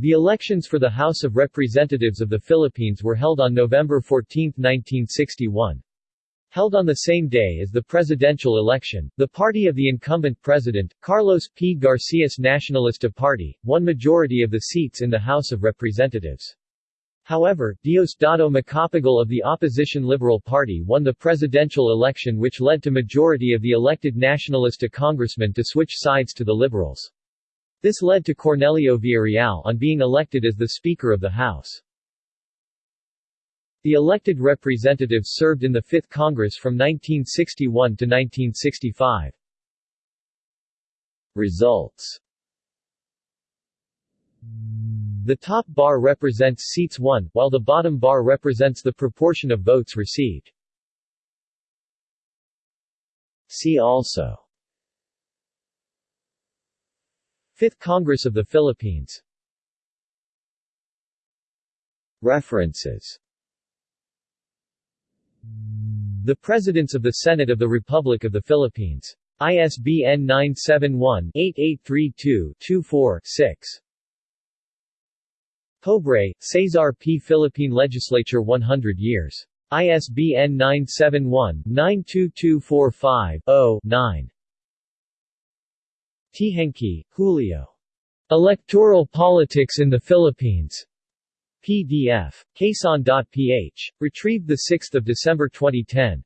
The elections for the House of Representatives of the Philippines were held on November 14, 1961. Held on the same day as the presidential election, the party of the incumbent president, Carlos P. Garcia's Nacionalista Party, won majority of the seats in the House of Representatives. However, Diosdado Macapagal of the opposition Liberal Party won the presidential election which led to majority of the elected Nacionalista congressmen to switch sides to the Liberals. This led to Cornelio Villareal on being elected as the Speaker of the House. The elected representatives served in the Fifth Congress from 1961 to 1965. Results The top bar represents seats won, while the bottom bar represents the proportion of votes received. See also Fifth Congress of the Philippines References the Presidents of the Senate of the Republic of the Philippines. ISBN 971-8832-24-6. Pobre, Cesar P. Philippine Legislature 100 years. ISBN 971-92245-0-9. Teehankee, Julio. Electoral Politics in the Philippines. PDF. Quezon.ph. Retrieved 6 December 2010.